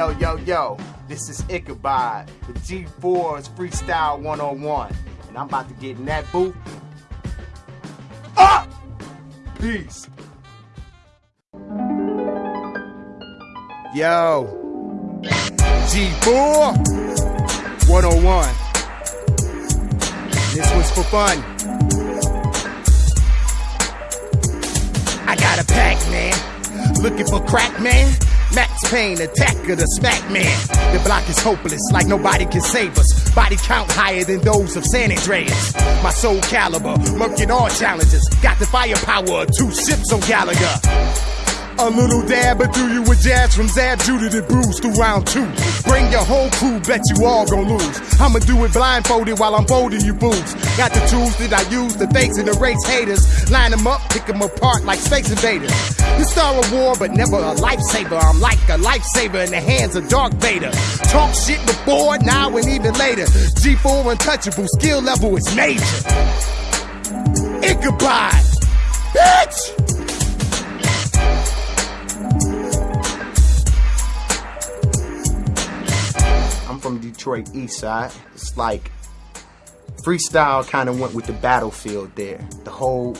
Yo, yo, yo, this is Ichabod, the G4's Freestyle 101. And I'm about to get in that booth. Up! Peace. Yo, G4 101. This was for fun. I got a pack, man. Looking for crack, man. Max Payne, attacker, the smack man. The block is hopeless, like nobody can save us. Body count higher than those of San Andreas. My Soul Calibur, murking all challenges. Got the firepower of two ships on Galaga. A little dab, but do you with jazz from Zab Judah to Bruce through round two. Bring your whole crew, bet you all gon' lose. I'ma do it blindfolded while I'm folding you boots. Got the tools that I use to face and erase haters. Line them up, pick them apart like space invaders. The star of war, but never a lifesaver. I'm like a lifesaver in the hands of Darth Vader. Talk shit before, now, and even later. G4 untouchable, skill level is major. Ichabod, bitch! Detroit East Side. It's like freestyle kind of went with the battlefield there. The whole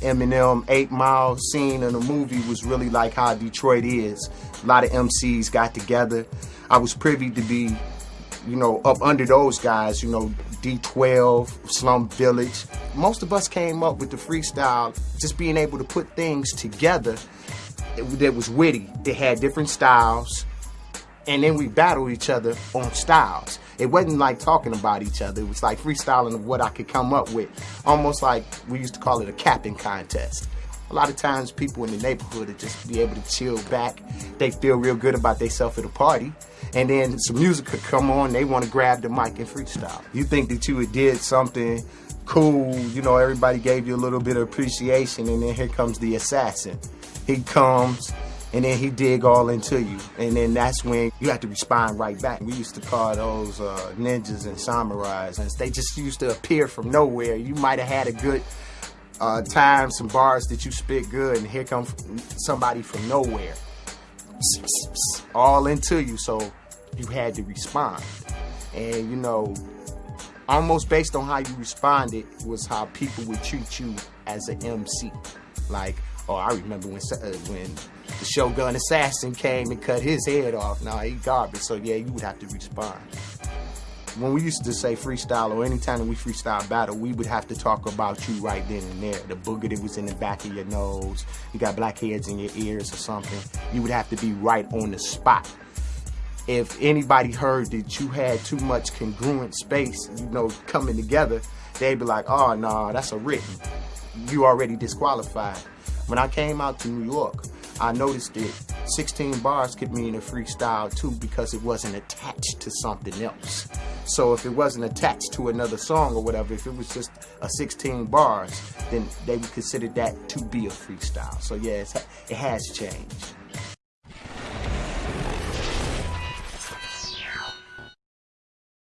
Eminem 8 Mile scene in the movie was really like how Detroit is. A lot of MCs got together. I was privy to be, you know, up under those guys, you know, D12, Slum Village. Most of us came up with the freestyle, just being able to put things together that was witty. They had different styles and then we battle each other on styles. It wasn't like talking about each other. It was like freestyling of what I could come up with. Almost like we used to call it a capping contest. A lot of times people in the neighborhood would just be able to chill back. They feel real good about themselves at a party. And then some music could come on, they want to grab the mic and freestyle. You think that you did something cool, you know, everybody gave you a little bit of appreciation, and then here comes the assassin. He comes, and then he dig all into you. And then that's when you have to respond right back. We used to call those uh, ninjas and samurais, and they just used to appear from nowhere. You might have had a good uh, time, some bars that you spit good, and here comes somebody from nowhere, all into you. So you had to respond, and you know, almost based on how you responded was how people would treat you as an MC. Like, oh, I remember when uh, when the Shogun Assassin came and cut his head off. Now he garbage, so yeah, you would have to respond. When we used to say freestyle or anytime we freestyle battle, we would have to talk about you right then and there. The booger that was in the back of your nose, you got blackheads in your ears or something. You would have to be right on the spot. If anybody heard that you had too much congruent space, you know, coming together, they'd be like, oh, no, nah, that's a written. You already disqualified. When I came out to New York, I noticed that 16 bars could mean a freestyle too because it wasn't attached to something else. So if it wasn't attached to another song or whatever, if it was just a 16 bars, then they would consider that to be a freestyle. So yeah, it has changed.